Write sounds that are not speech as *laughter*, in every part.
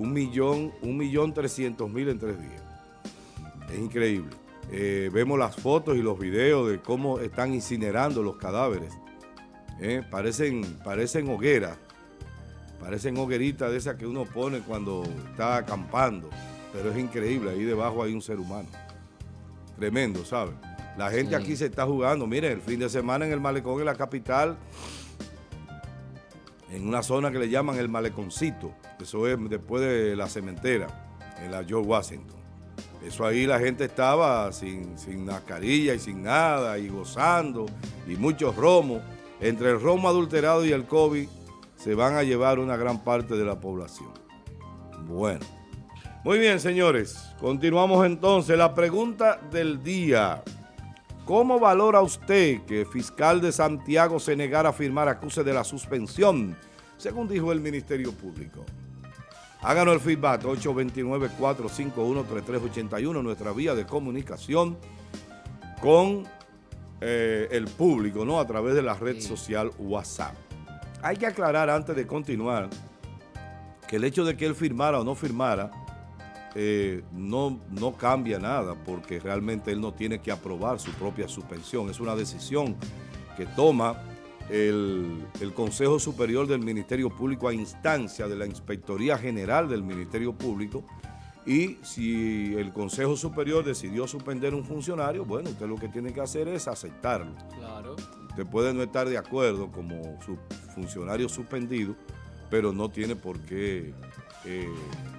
un millón, un millón trescientos mil en tres días. Es increíble. Eh, vemos las fotos y los videos de cómo están incinerando los cadáveres. Eh, parecen, parecen hogueras, parecen hogueritas de esas que uno pone cuando está acampando, pero es increíble, ahí debajo hay un ser humano. Tremendo, ¿sabes? La gente aquí se está jugando. Miren, el fin de semana en el malecón de la capital, en una zona que le llaman el maleconcito, eso es después de la cementera, en la George Washington. Eso ahí la gente estaba sin, sin mascarilla y sin nada, y gozando, y muchos romos. Entre el romo adulterado y el COVID se van a llevar una gran parte de la población. Bueno. Muy bien, señores. Continuamos entonces. La pregunta del día. ¿Cómo valora usted que el fiscal de Santiago se negara a firmar acuse de la suspensión, según dijo el Ministerio Público? Háganos el feedback, 829-451-3381, nuestra vía de comunicación con eh, el público, ¿no? A través de la red social WhatsApp. Hay que aclarar antes de continuar que el hecho de que él firmara o no firmara eh, no, no cambia nada porque realmente él no tiene que aprobar su propia suspensión. Es una decisión que toma el, Consejo Superior del Ministerio Público a instancia de la Inspectoría General del Ministerio Público y si el Consejo Superior decidió suspender un funcionario, bueno, usted lo que tiene que hacer es aceptarlo. Claro. Usted puede no estar de acuerdo como su funcionario suspendido, pero no tiene por qué eh,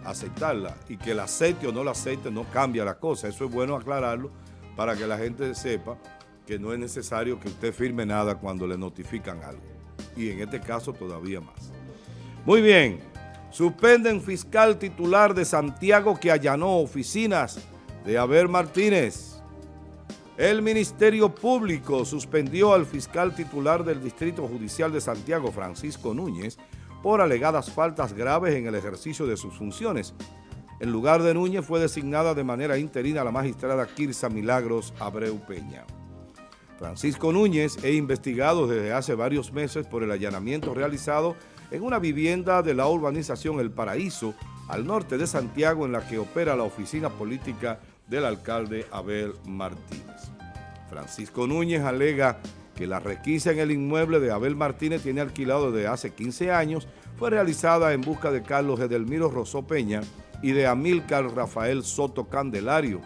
aceptarla. Y que la acepte o no la acepte no cambia la cosa. Eso es bueno aclararlo para que la gente sepa que no es necesario que usted firme nada cuando le notifican algo. Y en este caso todavía más. Muy bien, suspenden fiscal titular de Santiago que allanó oficinas de Abel Martínez. El Ministerio Público suspendió al fiscal titular del Distrito Judicial de Santiago, Francisco Núñez, por alegadas faltas graves en el ejercicio de sus funciones. En lugar de Núñez fue designada de manera interina la magistrada Kirsa Milagros Abreu Peña. Francisco Núñez es investigado desde hace varios meses por el allanamiento realizado en una vivienda de la urbanización El Paraíso, al norte de Santiago, en la que opera la oficina política del alcalde Abel Martínez. Francisco Núñez alega que la requisa en el inmueble de Abel Martínez tiene alquilado desde hace 15 años, fue realizada en busca de Carlos Edelmiro Rosó Peña y de Amílcar Rafael Soto Candelario,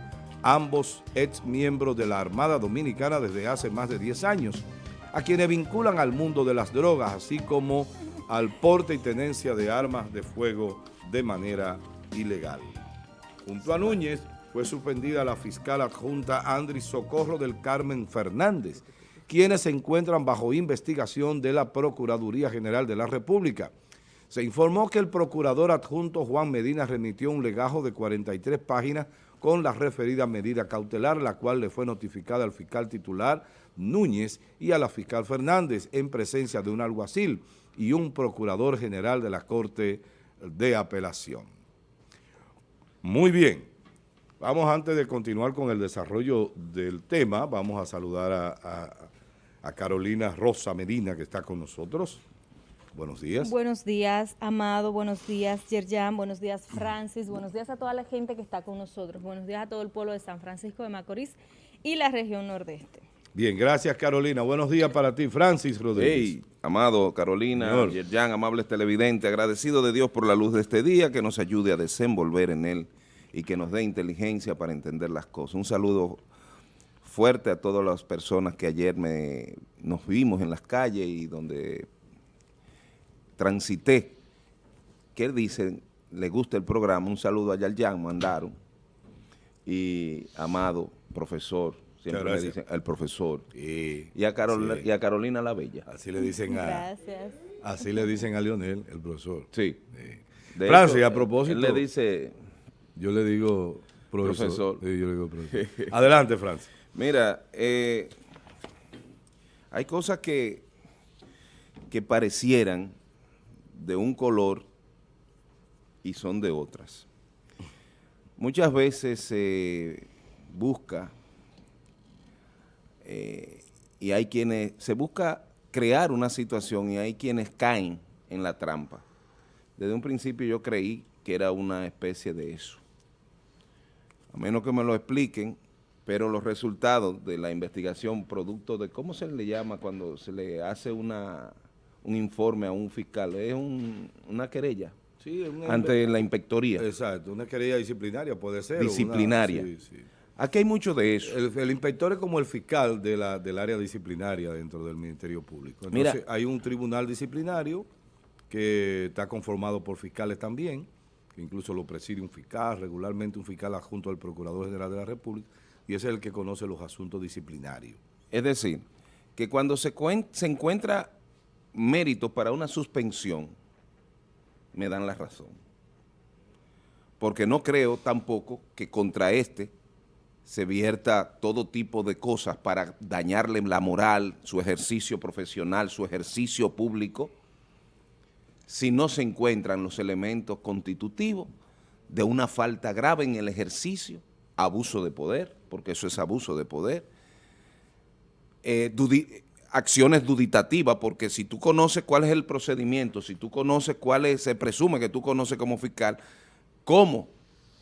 ambos ex miembros de la Armada Dominicana desde hace más de 10 años, a quienes vinculan al mundo de las drogas, así como al porte y tenencia de armas de fuego de manera ilegal. Junto a Núñez fue suspendida la fiscal adjunta Andri Socorro del Carmen Fernández, quienes se encuentran bajo investigación de la Procuraduría General de la República. Se informó que el procurador adjunto Juan Medina remitió un legajo de 43 páginas con la referida medida cautelar, la cual le fue notificada al fiscal titular Núñez y a la fiscal Fernández en presencia de un alguacil y un procurador general de la Corte de Apelación. Muy bien, vamos antes de continuar con el desarrollo del tema, vamos a saludar a, Carolina Rosa Medina que está con nosotros. Buenos días. Buenos días, Amado. Buenos días, Yerjan. Buenos días, Francis. Buenos días a toda la gente que está con nosotros. Buenos días a todo el pueblo de San Francisco de Macorís y la región nordeste. Bien, gracias, Carolina. Buenos días para ti, Francis Rodríguez. Hey, Amado, Carolina, Yerjan, amables televidentes, agradecido de Dios por la luz de este día, que nos ayude a desenvolver en él y que nos dé inteligencia para entender las cosas. Un saludo fuerte a todas las personas que ayer me, nos vimos en las calles y donde transité, que dicen, le gusta el programa, un saludo a Yaljan, mandaron, y amado profesor, siempre le dicen el profesor, y, a Carolina la Bella. Así le dicen a... Gracias. Así le dicen a Lionel, el profesor. Sí. Francis, a propósito... le dice... Yo le digo profesor. yo le digo profesor. *laughs* Adelante, Francis. Mira, eh, hay cosas que, que parecieran de un color y son de otras. Muchas veces se busca eh, y hay quienes, se busca crear una situación y hay quienes caen en la trampa. Desde un principio yo creí que era una especie de eso. A menos que me lo expliquen, pero los resultados de la investigación, producto de, ¿cómo se le llama cuando se le hace una, un informe a un fiscal? Es una querella ante la inspectoría. Exacto, una querella disciplinaria puede ser. Disciplinaria. Aquí hay mucho de eso. El, inspector es como el fiscal de la, del área disciplinaria dentro del Ministerio Público. Entonces hay un tribunal disciplinario que está conformado por fiscales también, que incluso lo preside un fiscal, regularmente un fiscal adjunto al Procurador General de la República, y es el que conoce los asuntos disciplinarios. Es decir, que cuando se, se encuentra mérito para una suspensión, me dan la razón. Porque no creo tampoco que contra este se vierta todo tipo de cosas para dañarle la moral, su ejercicio profesional, su ejercicio público, si no se encuentran los elementos constitutivos de una falta grave en el ejercicio, abuso de poder, porque eso es abuso de poder, eh, acciones duditativas, porque si tú conoces cuál es el procedimiento, si tú conoces cuál es, se presume que tú conoces como fiscal, cómo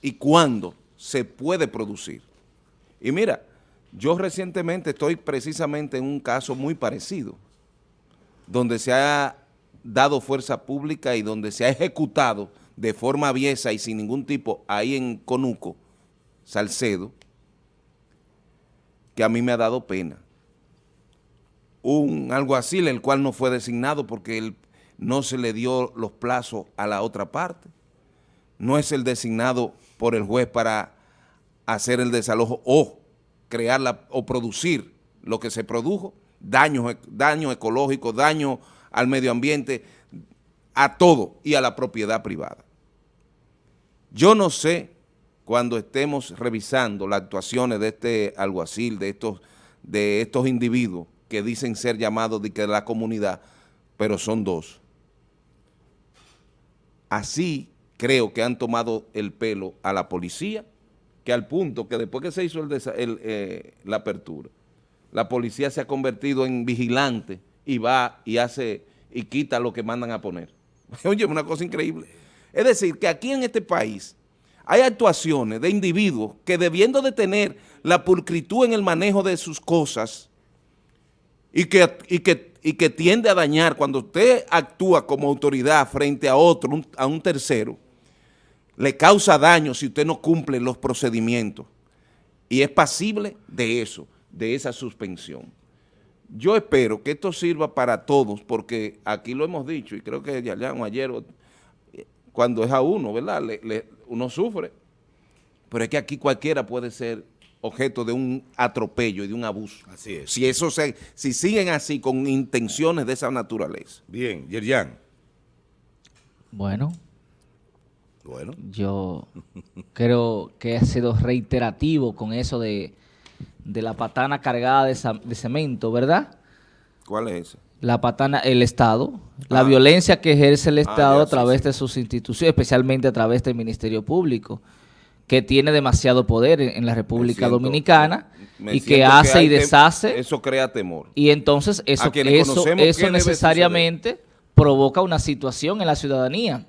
y cuándo se puede producir. Y mira, yo recientemente estoy precisamente en un caso muy parecido, donde se ha dado fuerza pública y donde se ha ejecutado de forma aviesa y sin ningún tipo, ahí en Conuco, Salcedo, que a mí me ha dado pena un alguacil, el cual no fue designado porque él no se le dio los plazos a la otra parte. No es el designado por el juez para hacer el desalojo o crear o producir lo que se produjo, daño ecológico, daño al medio ambiente, a todo y a la propiedad privada. Yo no sé cuando estemos revisando las actuaciones de este alguacil, de estos, de estos individuos, que dicen ser llamados de la comunidad, pero son dos. Así creo que han tomado el pelo a la policía, que al punto que después que se hizo el, eh, la apertura, la policía se ha convertido en vigilante y va y hace y quita lo que mandan a poner. *laughs* Oye, una cosa increíble. Es decir, que aquí en este país hay actuaciones de individuos que debiendo de tener la pulcritud en el manejo de sus cosas, y que, y que, y que tiende a dañar cuando usted actúa como autoridad frente a otro, a un tercero, le causa daño si usted no cumple los procedimientos y es pasible de eso, de esa suspensión. Yo espero que esto sirva para todos, porque aquí lo hemos dicho, y creo que ya ayer, cuando es a uno, ¿verdad? Uno sufre, pero es que aquí cualquiera puede ser objeto de un atropello y de un abuso. Así es. Si, eso se, si siguen así con intenciones de esa naturaleza. Bien, Yerjan. Bueno. Bueno. Yo creo que ha sido reiterativo con eso de, la patana cargada de, cemento, ¿verdad? ¿Cuál es esa? La patana, el Estado, la ah. violencia que ejerce el ah, Estado a través de sus instituciones, especialmente a través del Ministerio Público que tiene demasiado poder en, la República Dominicana y que hace y deshace. Eso crea temor. Y entonces eso, eso, eso necesariamente provoca una situación en la ciudadanía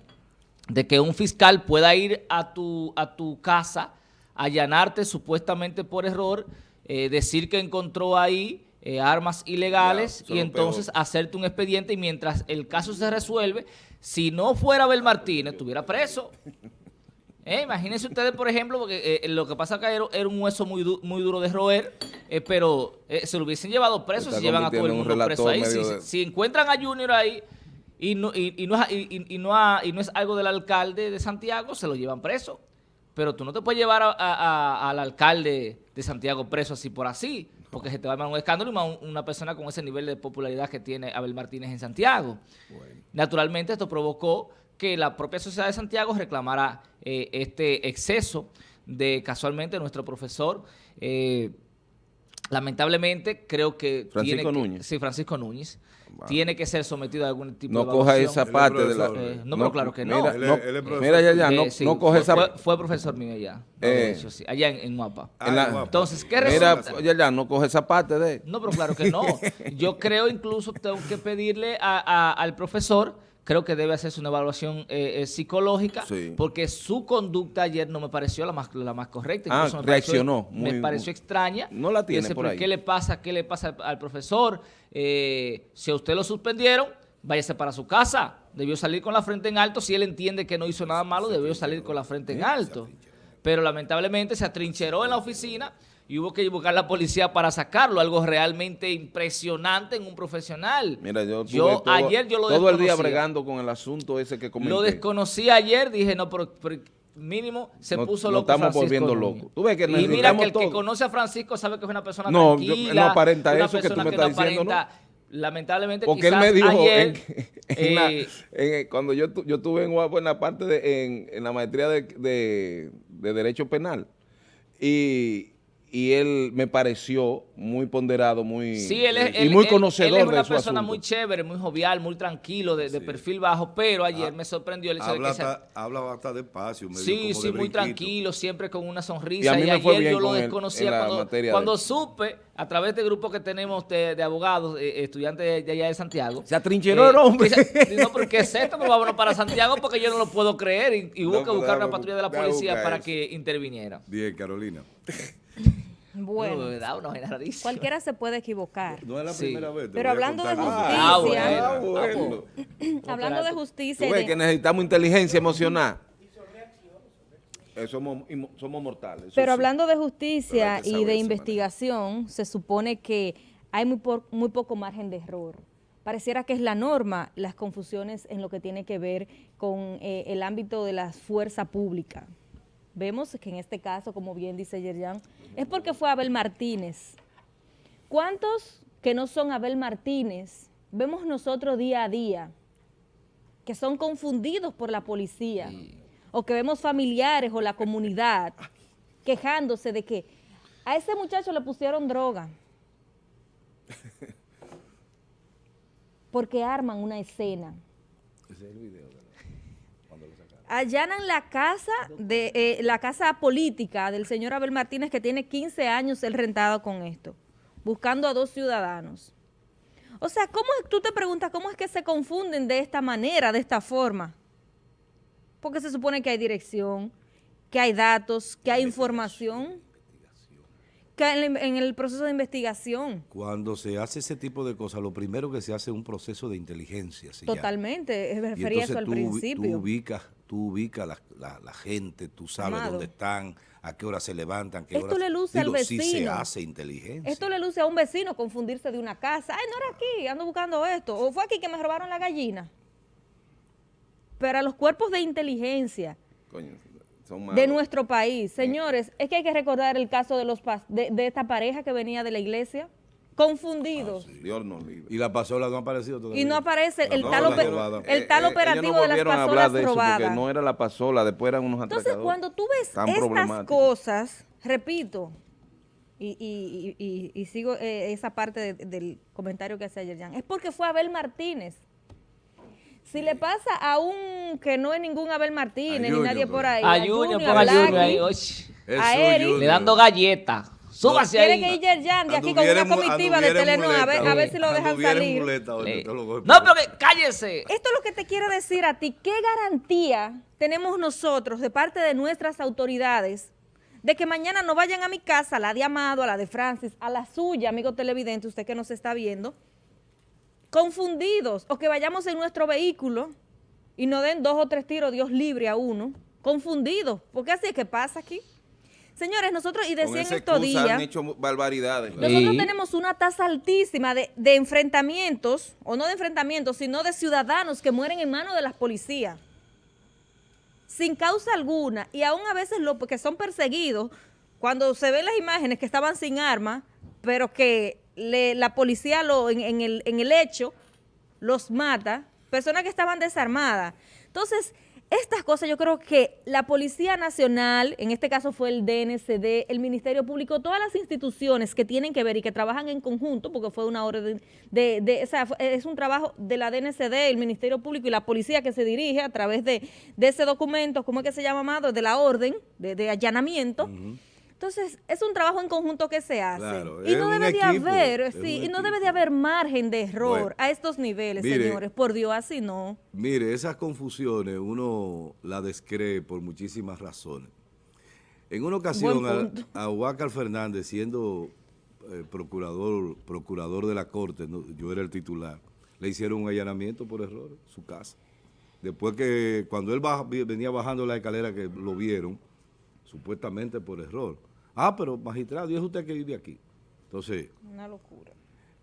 de que un fiscal pueda ir a tu, a tu casa, allanarte supuestamente por error, eh, decir que encontró ahí eh, armas ilegales y entonces hacerte un expediente y mientras el caso se resuelve, si no fuera Abel Martínez, estuviera preso. *laughs* Eh, imagínense ustedes, por ejemplo, porque eh, lo que pasa acá era, un hueso muy, muy duro de roer, eh, pero se lo hubiesen llevado preso si llevan a todo el mundo preso ahí. Si, encuentran a Junior ahí y no, y, no, y, no, y no es algo del alcalde de Santiago, se lo llevan preso. Pero tú no te puedes llevar al alcalde de Santiago preso así por así, porque se te va a dar un escándalo y más una persona con ese nivel de popularidad que tiene Abel Martínez en Santiago. Naturalmente esto provocó que la propia Sociedad de Santiago reclamara eh, este exceso de casualmente nuestro profesor. Eh, lamentablemente creo que... Francisco Núñez. sí, Francisco Núñez. Tiene que ser sometido a algún tipo de No coja esa parte de la... Eh, no, pero claro que no. Mira, ya, ya, no, no coge esa... Fue, fue, profesor mío allá. allá en, en Guapa. Ah, Entonces, ¿qué resulta? Mira, ya, ya, no coge esa parte de... No, pero claro que no. *laughs* Yo creo incluso tengo que pedirle a, al profesor creo que debe hacerse una evaluación eh, eh, psicológica, porque su conducta ayer no me pareció la más, la más correcta. Ah, me reaccionó. Pareció, me pareció extraña. No la tiene por ahí. ¿Qué le pasa, qué le pasa al profesor? Eh, si a usted lo suspendieron, váyase para su casa. Debió salir con la frente en alto. Si él entiende que no hizo nada malo, debió salir con la frente en alto. Pero lamentablemente se atrincheró en la oficina y hubo que buscar la policía para sacarlo, algo realmente impresionante en un profesional. Mira, yo, todo, ayer yo lo todo el día bregando con el asunto ese que comenté. Lo desconocí ayer, dije, no, pero, mínimo se puso loco estamos Francisco volviendo locos. y mira que el que conoce a Francisco sabe que es una persona no, tranquila. No, aparenta eso que tú me estás diciendo, ¿no? Lamentablemente, Porque él me dijo ayer, eh, cuando yo, yo estuve en, en la parte de, en, en la maestría de, de, de Derecho Penal y y él me pareció muy ponderado, muy sí, él es, y muy conocedor él es una persona muy chévere, muy jovial, muy tranquilo, de, perfil bajo, pero ayer ah, me sorprendió el hecho habla de que... Hasta, habla hasta despacio. sí, sí, muy tranquilo, siempre con una sonrisa. Y, ayer yo lo desconocía cuando, cuando supe, a través del grupo que tenemos de, abogados, eh, estudiantes de allá de Santiago. Se atrincheró el eh, hombre. no, porque es esto, pero vámonos para Santiago porque yo no lo puedo creer y, hubo que buscar una patrulla de la policía para que interviniera. Bien, Carolina. *laughs* *laughs* Bueno, cualquiera se puede equivocar. No es la primera vez. Pero hablando de justicia, ah, bueno, *clears throat* hablando de justicia, ¿Tú que necesitamos inteligencia emocional. Eh, somos, somos mortales. Pero hablando de justicia y de investigación, se supone que hay muy, muy poco margen de error. Pareciera que es la norma las confusiones en lo que tiene que ver con eh, el ámbito de la fuerza pública. Vemos que en este caso, como bien dice Yerjan, es porque fue Abel Martínez. ¿Cuántos que no son Abel Martínez vemos nosotros día a día que son confundidos por la policía o que vemos familiares o la comunidad *laughs* quejándose de que a ese muchacho le pusieron droga *laughs* porque arman una escena. Ese es el video allanan la casa de eh, la casa política del señor Abel Martínez que tiene 15 años el rentado con esto, buscando a dos ciudadanos. O sea, ¿cómo tú te preguntas cómo es que se confunden de esta manera, de esta forma? Porque se supone que hay dirección, que hay datos, que hay información que en el proceso de investigación. Cuando se hace ese tipo de cosas, lo primero que se hace es un proceso de inteligencia. Totalmente, me refería eso al principio. Tú ubicas, tú ubicas la, la, gente, tú sabes dónde están, a qué hora se levantan, qué Esto le luce al vecino. Sí se hace inteligencia. Esto le luce a un vecino confundirse de una casa. Ay, no era aquí, ando buscando esto. O fue aquí que me robaron la gallina. Pero a los cuerpos de inteligencia... Coño de nuestro país. Señores, es que hay que recordar el caso de los de, de esta pareja que venía de la iglesia, confundidos. Ah, y la pasola no ha aparecido todavía. Y no aparece el, tal, el tal, operativo de las pasolas de robadas. porque no era la pasola, después eran unos Entonces, cuando tú ves estas cosas, repito, y, y, y, y sigo eh, esa parte del comentario que hace ayer Jan, es porque fue Abel Martínez si le pasa a un que no es ningún Abel Martínez ni nadie por ahí. A, Junior, a, Junior ahí, a. Le dando galletas. Súbase ahí. Quiere que ir Yerjan de aquí con una comitiva de Telenor a ver, a ver si lo dejan salir. no, pero que, cállese. Esto es lo que te quiero decir a ti. ¿Qué garantía tenemos nosotros de parte de nuestras autoridades de que mañana no vayan a mi casa, a la de Amado, a la de Francis, a la suya, amigo televidente, usted que nos está viendo, confundidos, o que vayamos en nuestro vehículo y nos den dos o tres tiros, Dios libre a uno, confundidos, porque así es que pasa aquí. Señores, nosotros, y decían estos días... han hecho barbaridades. Nosotros tenemos una tasa altísima de, de, enfrentamientos, o no de enfrentamientos, sino de ciudadanos que mueren en manos de las policías. Sin causa alguna, y aún a veces los que son perseguidos, cuando se ven las imágenes que estaban sin armas, pero que la policía lo, en, el, en el hecho los mata, personas que estaban desarmadas. Entonces, estas cosas yo creo que la Policía Nacional, en este caso fue el DNCD, el Ministerio Público, todas las instituciones que tienen que ver y que trabajan en conjunto, porque fue una orden de, de, es un trabajo de la DNCD, el Ministerio Público y la Policía que se dirige a través de, ese documento, ¿cómo es que se llama, Amado? De la orden de, allanamiento. Entonces, es un trabajo en conjunto que se hace. y no debe de haber, sí, y no debe de haber margen de error a estos niveles, señores. Por Dios, así no. Mire, esas confusiones uno la descree por muchísimas razones. En una ocasión, a, a Fernández, siendo eh, procurador, procurador de la Corte, yo era el titular, le hicieron un allanamiento por error, su casa. Después que, cuando él venía bajando la escalera, que lo vieron, supuestamente por error. Ah, pero magistrado, y es usted que vive aquí. Entonces... Una locura.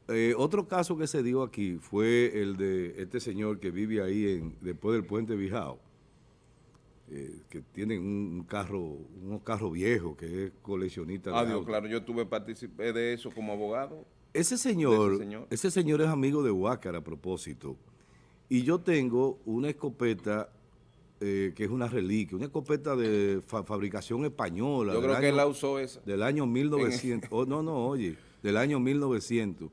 Eh, otro caso que se dio aquí fue el de este señor que vive ahí en, después del puente Bijao, eh, que tiene un, carro, un carro viejo, que es coleccionista ah, Dios, claro, yo tuve participé de eso como abogado. Ese señor, ese señor, ese señor es amigo de Huácar a propósito. Y yo tengo una escopeta eh, que es una reliquia, una escopeta de fabricación española. Yo creo que él la usó esa. Del año 1900. no, no, oye, del año 1900.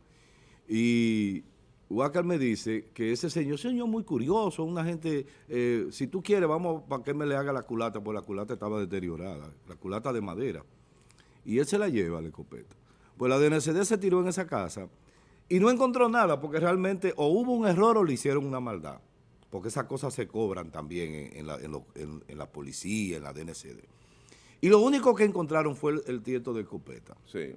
Y Huácar me dice que ese señor, señor muy curioso, una gente, eh, si tú quieres, vamos para que me le haga la culata, porque la culata estaba deteriorada, la culata de madera. Y él se la lleva, la escopeta. Pues la DNCD se tiró en esa casa y no encontró nada porque realmente o hubo un error o le hicieron una maldad. Porque esas cosas se cobran también en, la, policía, en la DNCD. Y lo único que encontraron fue el, tieto de escopeta. Sí.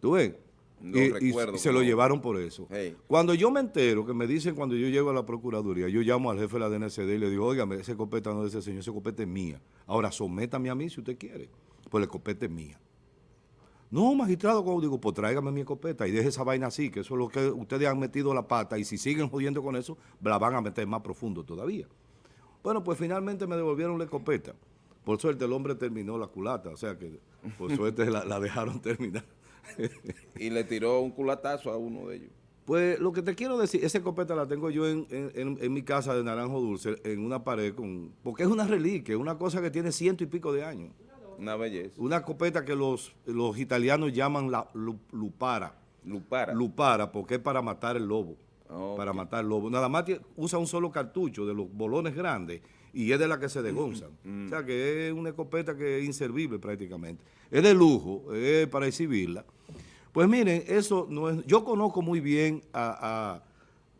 ¿Tú ves? y, se lo llevaron por eso. Cuando yo me entero, que me dicen cuando yo llego a la Procuraduría, yo llamo al jefe de la DNCD y le digo, oiga, ese escopeta no es de ese señor, ese escopeta es mía. Ahora, sométame a mí si usted quiere, pues la escopeta es mía. No, magistrado, como digo, pues tráigame mi escopeta y deje esa vaina así, que eso es lo que ustedes han metido la pata y si siguen jodiendo con eso, la van a meter más profundo todavía. Bueno, pues finalmente me devolvieron la escopeta. Por suerte el hombre terminó la culata, o sea que por *laughs* suerte la, dejaron terminar. *laughs* y le tiró un culatazo a uno de ellos. Pues lo que te quiero decir, esa escopeta la tengo yo en, en, mi casa de Naranjo Dulce, en una pared, con porque es una reliquia, una cosa que tiene ciento y pico de años. Una belleza. Una escopeta que los, los italianos llaman la lupara. Lupara. Lupara, porque es para matar el lobo. Para matar el lobo. Nada más usa un solo cartucho de los bolones grandes y es de la que se degonzan. Mm. O sea que es una escopeta que es inservible prácticamente. Es de lujo, es para exhibirla. Pues miren, eso no es... Yo conozco muy bien a,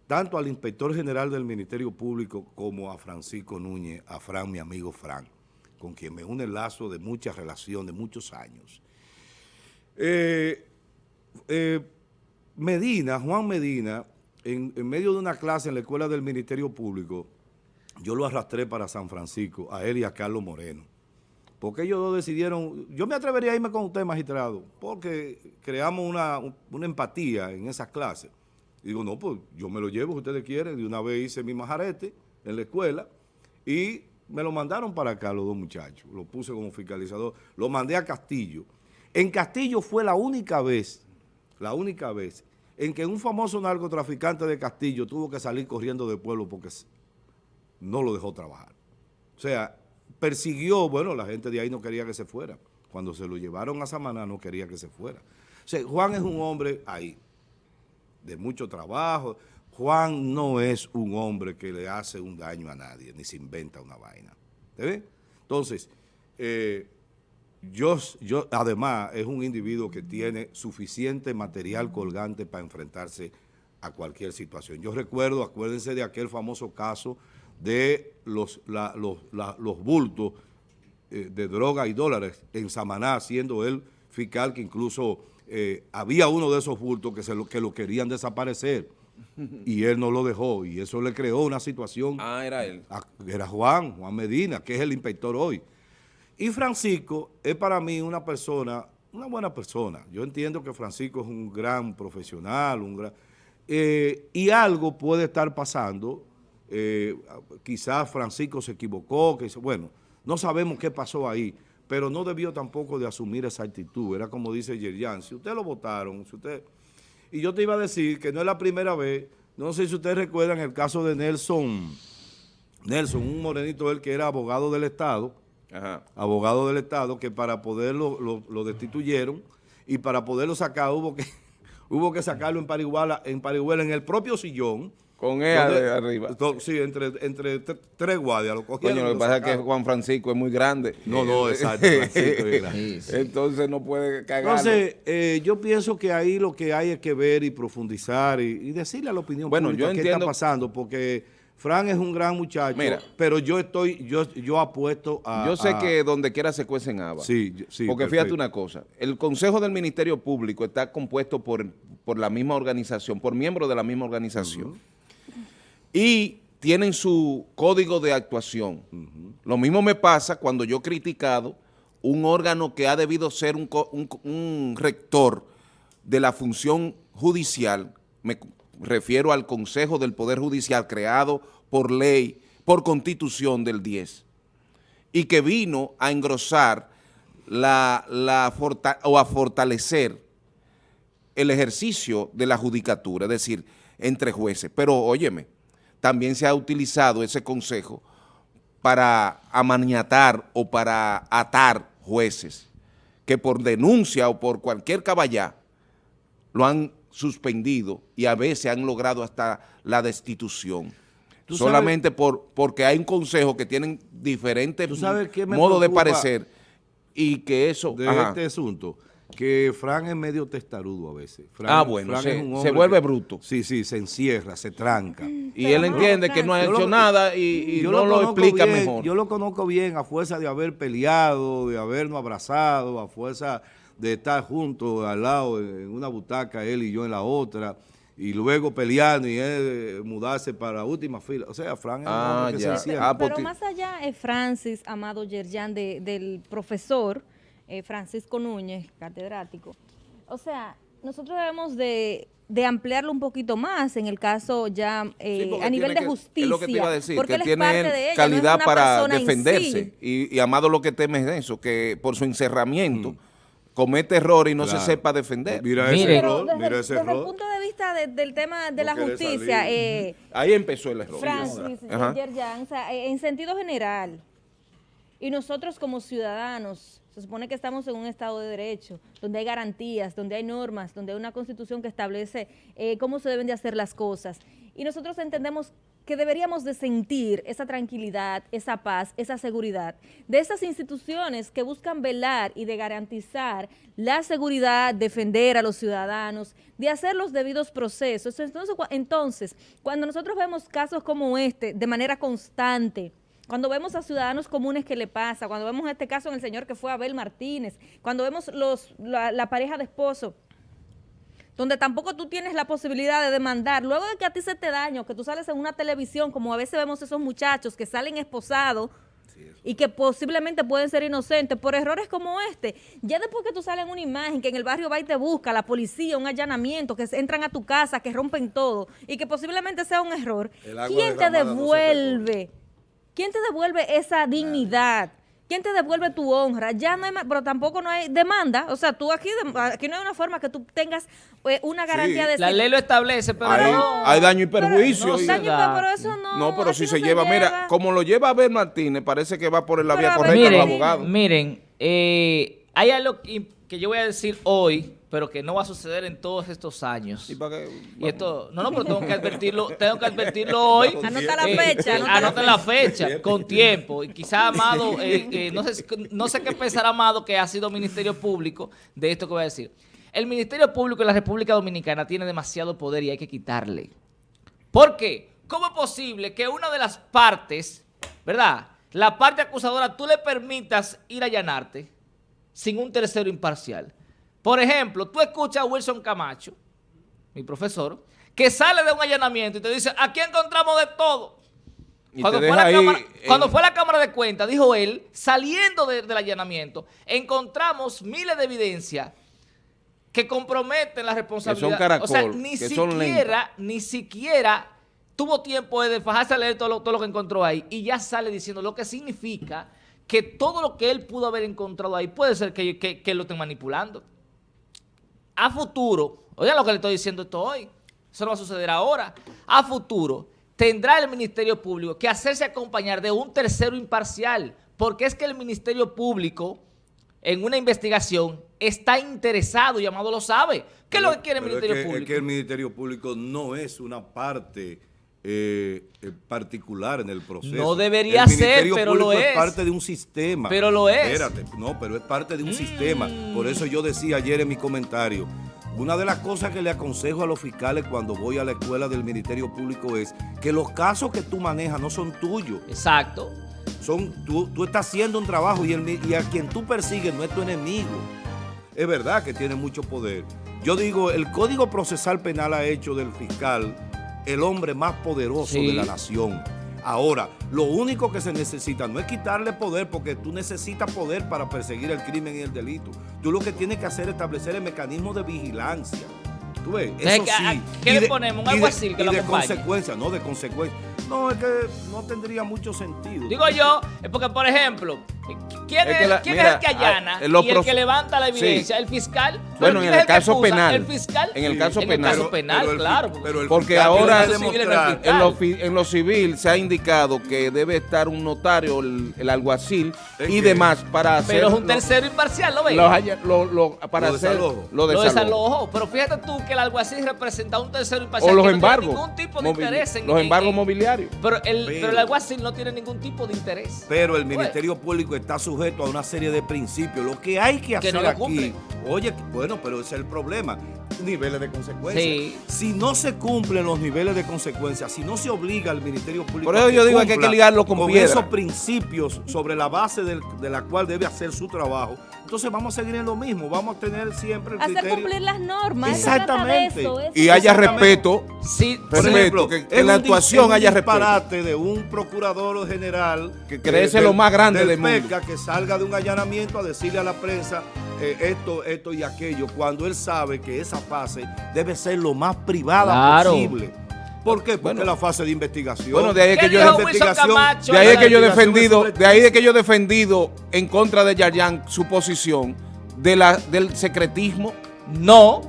tanto al inspector general del Ministerio Público como a Francisco Núñez, a Fran, mi amigo Fran con quien me une el lazo de mucha relación, de muchos años. Eh, eh, Medina, Juan Medina, en, medio de una clase en la escuela del Ministerio Público, yo lo arrastré para San Francisco, a él y a Carlos Moreno. Porque ellos dos decidieron, yo me atrevería a irme con usted, magistrado, porque creamos una, una empatía en esas clases. digo, no, pues yo me lo llevo si ustedes quieren. De una vez hice mi majarete en la escuela y me lo mandaron para acá los dos muchachos, lo puse como fiscalizador, lo mandé a Castillo. En Castillo fue la única vez, la única vez, en que un famoso narcotraficante de Castillo tuvo que salir corriendo del pueblo porque no lo dejó trabajar. O sea, persiguió, bueno, la gente de ahí no quería que se fuera. Cuando se lo llevaron a Samaná no quería que se fuera. O sea, Juan es un hombre ahí, de mucho trabajo, Juan no es un hombre que le hace un daño a nadie, ni se inventa una vaina. ¿Te? Entonces, eh, yo, yo, además, es un individuo que tiene suficiente material colgante para enfrentarse a cualquier situación. Yo recuerdo, acuérdense de aquel famoso caso de los, los, bultos eh, de droga y dólares en Samaná, siendo él fiscal que incluso eh, había uno de esos bultos que, se lo, que lo querían desaparecer y él no lo dejó y eso le creó una situación. Ah, era él. era Juan, Juan Medina, que es el inspector hoy. Y Francisco es para mí una persona, una buena persona. Yo entiendo que Francisco es un gran profesional, un gran... Eh, y algo puede estar pasando, eh, quizás Francisco se equivocó, que bueno, no sabemos qué pasó ahí, pero no debió tampoco de asumir esa actitud. Era como dice Yerian, si usted lo votaron, si usted... Y yo te iba a decir que no es la primera vez, no sé si ustedes recuerdan el caso de Nelson, Nelson, un morenito él que era abogado del Estado, abogado del Estado, que para poderlo lo, destituyeron y para poderlo sacar hubo que, *laughs* hubo que sacarlo en Parihuela, en Parihuela, en el propio sillón, Con ella de arriba. sí, entre, entre tres guardias lo cogieron. Coño, lo que pasa es que Juan Francisco es muy grande. No, no, exacto. *laughs* Entonces no puede cagar. Entonces, eh, yo pienso que ahí lo que hay es que ver y profundizar y, decirle a la opinión bueno, pública qué está pasando, porque Fran es un gran muchacho, Mira, pero yo estoy, yo, yo apuesto a... Yo sé que donde quiera se cuecen habas. Sí, sí. Porque fíjate una cosa, el Consejo del Ministerio Público está compuesto por, por la misma organización, por miembros de la misma organización y tienen su código de actuación. Lo mismo me pasa cuando yo he criticado un órgano que ha debido ser un, rector de la función judicial, me refiero al Consejo del Poder Judicial creado por ley, por constitución del 10, y que vino a engrosar la, la o a fortalecer el ejercicio de la judicatura, es decir, entre jueces. Pero óyeme, también se ha utilizado ese consejo para amaniatar o para atar jueces que por denuncia o por cualquier caballá lo han suspendido y a veces han logrado hasta la destitución. Solamente por porque hay un consejo que tienen diferentes modos de parecer y que eso... De este asunto que Fran es medio testarudo a veces. ah, bueno, se, vuelve bruto. Sí, sí, se encierra, se tranca. Y él entiende que no ha hecho nada y, no lo, explica mejor. Yo lo conozco bien a fuerza de haber peleado, de habernos abrazado, a fuerza de estar juntos al lado en una butaca, él y yo en la otra, y luego peleando y él mudarse para la última fila. O sea, Fran es ah, que se encierra. Ah, Pero más allá es Francis Amado Yerjan del profesor eh, Francisco Núñez, catedrático. O sea, nosotros debemos de, ampliarlo un poquito más en el caso ya eh, a nivel de justicia. Es lo que te iba a decir, que tiene calidad para defenderse. Y, Amado lo que teme es eso, que por su encerramiento... Mm. comete error y no se sepa defender. Mira ese error, mira ese desde el punto de vista del tema de la justicia. Eh, Ahí empezó el error. Francis, en sentido general, y nosotros como ciudadanos, se supone que estamos en un Estado de Derecho, donde hay garantías, donde hay normas, donde hay una Constitución que establece eh, cómo se deben de hacer las cosas. Y nosotros entendemos que deberíamos de sentir esa tranquilidad, esa paz, esa seguridad de esas instituciones que buscan velar y de garantizar la seguridad, defender a los ciudadanos, de hacer los debidos procesos. Entonces, entonces cuando nosotros vemos casos como este de manera constante, cuando vemos a ciudadanos comunes que le pasa, cuando vemos este caso en el señor que fue Abel Martínez, cuando vemos los, la, pareja de esposo, donde tampoco tú tienes la posibilidad de demandar, luego de que a ti se te daño, que tú sales en una televisión, como a veces vemos esos muchachos que salen esposados y que posiblemente pueden ser inocentes por errores como este, ya después que tú sales en una imagen, que en el barrio va y te busca, la policía, un allanamiento, que entran a tu casa, que rompen todo, y que posiblemente sea un error, ¿quién te devuelve? ¿Quién te devuelve esa dignidad? ¿Quién te devuelve tu honra? Ya no hay pero tampoco no hay demanda. O sea, tú aquí, aquí no hay una forma que tú tengas eh, una garantía de... La ley lo establece, pero hay, no. Hay daño y perjuicio. Pero, pero eso no. No, pero si se, lleva, mira, como lo lleva a ver Martínez, parece que va por la vía correcta miren, los abogados. Miren, eh, hay algo que yo voy a decir hoy pero que no va a suceder en todos estos años. ¿Y, esto, no, no, pero tengo que advertirlo, *laughs* tengo que advertirlo hoy. Anota la fecha. Eh, anota, la fecha, con tiempo. Y quizá Amado, eh, eh, no, sé, *laughs* no sé qué pensará Amado que ha sido Ministerio Público de esto que voy a decir. El Ministerio Público de la República Dominicana tiene demasiado poder y hay que quitarle. ¿Por qué? ¿Cómo es posible que una de las partes, ¿verdad? La parte acusadora, tú le permitas ir a allanarte sin un tercero imparcial? Por ejemplo, tú escuchas a Wilson Camacho, mi profesor, que sale de un allanamiento y te dice, aquí encontramos de todo. Cuando fue, la cámara, cuando fue, la cámara, de cuenta, dijo él, saliendo del allanamiento, encontramos miles de evidencias que comprometen la responsabilidad. o sea, ni siquiera, ni siquiera tuvo tiempo de fajarse a leer todo lo, todo lo que encontró ahí y ya sale diciendo lo que significa que todo lo que él pudo haber encontrado ahí puede ser que, que lo estén manipulando a futuro, oigan lo que le estoy diciendo esto hoy, eso no va a suceder ahora, a futuro tendrá el Ministerio Público que hacerse acompañar de un tercero imparcial, porque es que el Ministerio Público en una investigación está interesado y Amado lo sabe. ¿Qué es lo que quiere el Ministerio Público? Es que el Ministerio Público no es una parte eh, eh, particular en el proceso. No debería ser, pero lo es. es parte de un sistema. Pero lo es. Espérate, no, pero es parte de un sistema. Por eso yo decía ayer en mi comentario, una de las cosas que le aconsejo a los fiscales cuando voy a la escuela del Ministerio Público es que los casos que tú manejas no son tuyos. Exacto. Son, tú, tú estás haciendo un trabajo y, el, y a quien tú persigues no es tu enemigo. Es verdad que tiene mucho poder. Yo digo, el Código Procesal Penal ha hecho del fiscal el hombre más poderoso de la nación. Ahora, lo único que se necesita no es quitarle poder porque tú necesitas poder para perseguir el crimen y el delito. Tú lo que tienes que hacer es establecer el mecanismo de vigilancia. ¿Tú ves? Eso sí. ¿Qué le ponemos? ¿Un así que lo de consecuencia, no de consecuencia. No, es que no tendría mucho sentido. Digo yo, es porque, por ejemplo, ¿quién, es, el que allana ah, y el que levanta la evidencia? ¿El fiscal? Bueno, en el, caso penal. ¿El fiscal? En el caso penal. En el caso penal, claro. porque ahora en, lo, en lo civil se ha indicado que debe estar un notario, el, alguacil y demás para hacer... Pero es un tercero imparcial, ¿lo ves? Lo, lo, para lo hacer Lo desalojo. Pero fíjate tú que el alguacil representa un tercero imparcial o los que embargos, no tiene ningún tipo de interés en... Los embargos mobiliarios. Pero el, pero, el alguacil no tiene ningún tipo de interés. Pero el Ministerio Público está sujeto a una serie de principios. Lo que hay que hacer aquí... Oye, bueno, pero ese es el problema. Niveles de consecuencias. Si no se cumplen los niveles de consecuencias, si no se obliga al Ministerio Público Por eso yo digo que hay que ligarlo con, esos principios sobre la base de la cual debe hacer su trabajo, entonces vamos a seguir en lo mismo, vamos a tener siempre el Hacer cumplir las normas. Exactamente. y haya respeto. Sí, por ejemplo, que, en la actuación haya respeto. de un procurador general que crece lo más grande del, mundo. que salga de un allanamiento a decirle a la prensa eh, esto, esto y aquello, cuando él sabe que esa fase debe ser lo más privada posible. ¿Por qué? Porque la fase de investigación. Bueno, de ahí que yo de ahí que yo he defendido, de ahí de que yo he defendido en contra de Yayan su posición de la, del secretismo. No,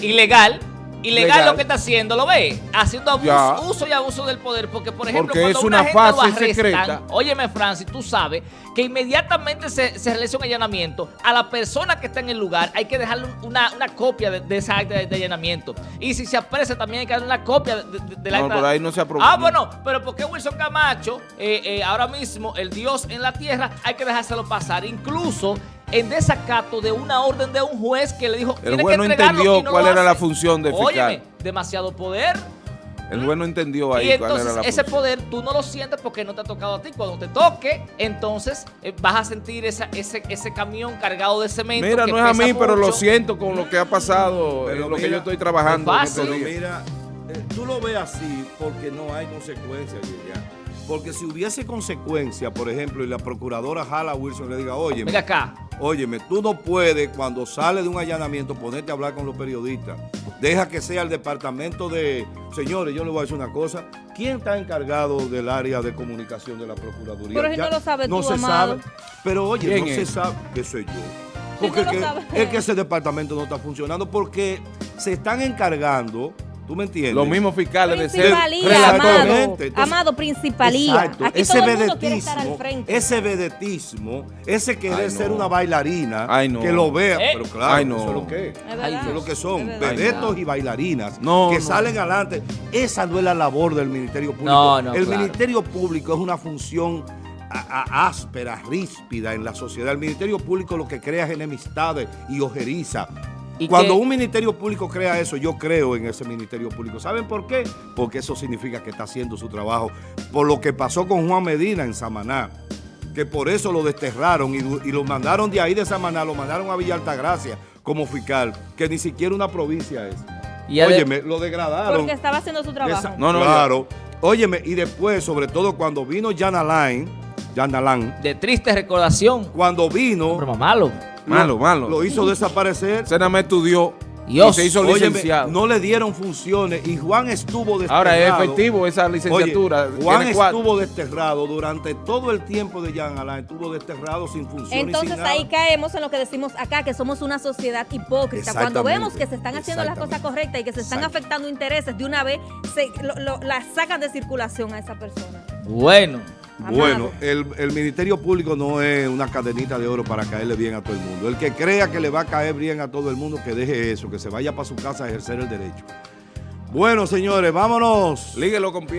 ilegal. Ilegal lo que está haciendo, ¿lo ve? Haciendo uso y abuso del poder. Porque, por ejemplo, cuando es una, fase secreta. Óyeme, Francis, tú sabes que inmediatamente se, se, realiza un allanamiento. A la persona que está en el lugar hay que dejarle una, copia de, esa acta de, allanamiento. Y si se apresa, también hay que darle una copia de, la no, acta. ahí no se aprobó. Ah, bueno, pero ¿por qué Wilson Camacho, eh, eh, ahora mismo, el Dios en la tierra, hay que dejárselo pasar? Incluso en desacato de una orden de un juez que le dijo el juez no entendió cuál era la función de fiscal. Óyeme, demasiado poder. El juez no entendió ahí y entonces, cuál era la ese poder tú no lo sientes porque no te ha tocado a ti. Cuando te toque, entonces eh, vas a sentir esa, ese, ese camión cargado de cemento. Mira, no es a mí, pero lo siento con lo que ha pasado, en lo que yo estoy trabajando. Pero mira, eh, tú lo ves así porque no hay consecuencias, ya. Porque si hubiese consecuencia, por ejemplo, y la procuradora jala a Wilson le diga, oye, mira acá. Óyeme, tú no puedes cuando sale de un allanamiento ponerte a hablar con los periodistas. Deja que sea el departamento de... Señores, yo le voy a decir una cosa. ¿Quién está encargado del área de comunicación de la Procuraduría? Pero si no lo sabes No se sabe. Pero oye, no se sabe. Que soy yo. Porque es que ese departamento no está funcionando porque se están encargando ¿Tú me entiendes? Los mismos fiscales de ser amado, amado, principalía. Exacto. ese vedetismo, ese vedetismo, ese querer ser una bailarina, que lo vea, eh. pero claro, eso es lo que es. eso es lo que son, vedetos y bailarinas que salen adelante. Esa no es la labor del Ministerio Público. el Ministerio Público es una función áspera, ríspida en la sociedad. El Ministerio Público lo que crea es enemistades y ojeriza. Cuando un ministerio público crea eso, yo creo en ese ministerio público. ¿Saben por qué? Porque eso significa que está haciendo su trabajo. Por lo que pasó con Juan Medina en Samaná, que por eso lo desterraron y, lo mandaron de ahí de Samaná, lo mandaron a Villa Altagracia como fiscal, que ni siquiera una provincia es. Y Óyeme, lo degradaron. Porque estaba haciendo su trabajo. no, no, claro. Óyeme, y después, sobre todo cuando vino Jan Alain, Jan Alain. De triste recordación. Cuando vino. Pero malo. Malo, malo. Lo hizo desaparecer. Se nada estudió. Y se hizo licenciado. no le dieron funciones y Juan estuvo desterrado. Ahora es efectivo esa licenciatura. Juan estuvo desterrado durante todo el tiempo de Jean Alain, estuvo desterrado sin funciones. Entonces ahí caemos en lo que decimos acá, que somos una sociedad hipócrita. Cuando vemos que se están haciendo las cosas correctas y que se están afectando intereses, de una vez se, la sacan de circulación a esa persona. Bueno. Bueno, el, Ministerio Público no es una cadenita de oro para caerle bien a todo el mundo. El que crea que le va a caer bien a todo el mundo, que deje eso, que se vaya para su casa a ejercer el derecho. Bueno, señores, vámonos. Líguelo con pie.